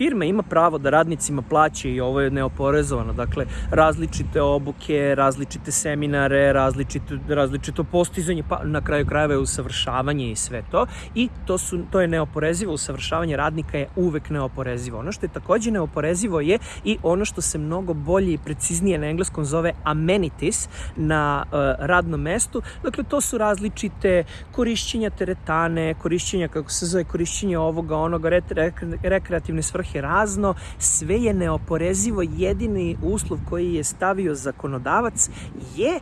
firma ima pravo da radnicima plaće i ovo je neoporezovano, dakle različite obuke, različite seminare, različito, različito postizanje, pa na kraju krajeva je usavršavanje i sve to. I to, su, to je neoporezivo, usavršavanje radnika je uvek neoporezivo. Ono što je takođe neoporezivo je i ono što se mnogo bolje i preciznije na engleskom zove amenities na uh, radnom mestu, dakle to su različite korišćenja teretane, korišćenja, kako se zove, korišćenje ovoga, onoga, re, re, rekreativne svrhe razno, sve je neoporezivo, jedini uslov koji je stavio zakonodavac je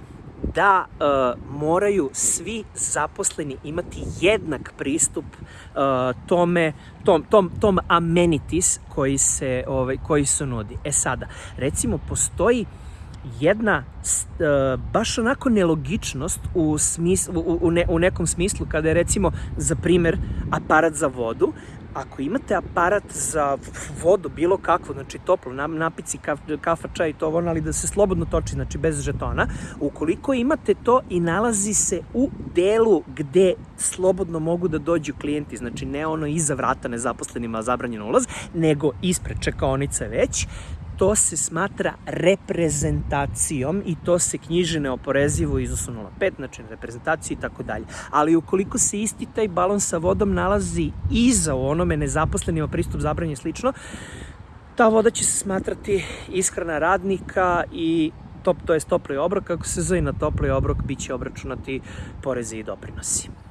da e, moraju svi zaposleni imati jednak pristup e, tome tom tom tom amenities koji se ovaj koji se nudi. E sada, recimo postoji jedna uh, baš onako nelogičnost u, smis, u, u, ne, u nekom smislu kada je recimo za primer aparat za vodu ako imate aparat za vodu, bilo kakvo, znači toplo, napici, kaf, kafa, čaj, to ono, ali da se slobodno toči, znači bez žetona, ukoliko imate to i nalazi se u delu gde slobodno mogu da dođu klijenti, znači ne ono iza vrata nezaposlenima zabranjen ulaz, nego ispred čekaonice već, to se smatra reprezentacijom i to se knjiže neoporezivo iznosu 0,5, znači reprezentaciji i tako dalje. Ali ukoliko se isti taj balon sa vodom nalazi iza u onome nezaposlenima pristup zabranje slično, ta voda će se smatrati ishrana radnika i top, to je topli obrok, kako se zove na topli obrok biće obračunati porezi i doprinosi.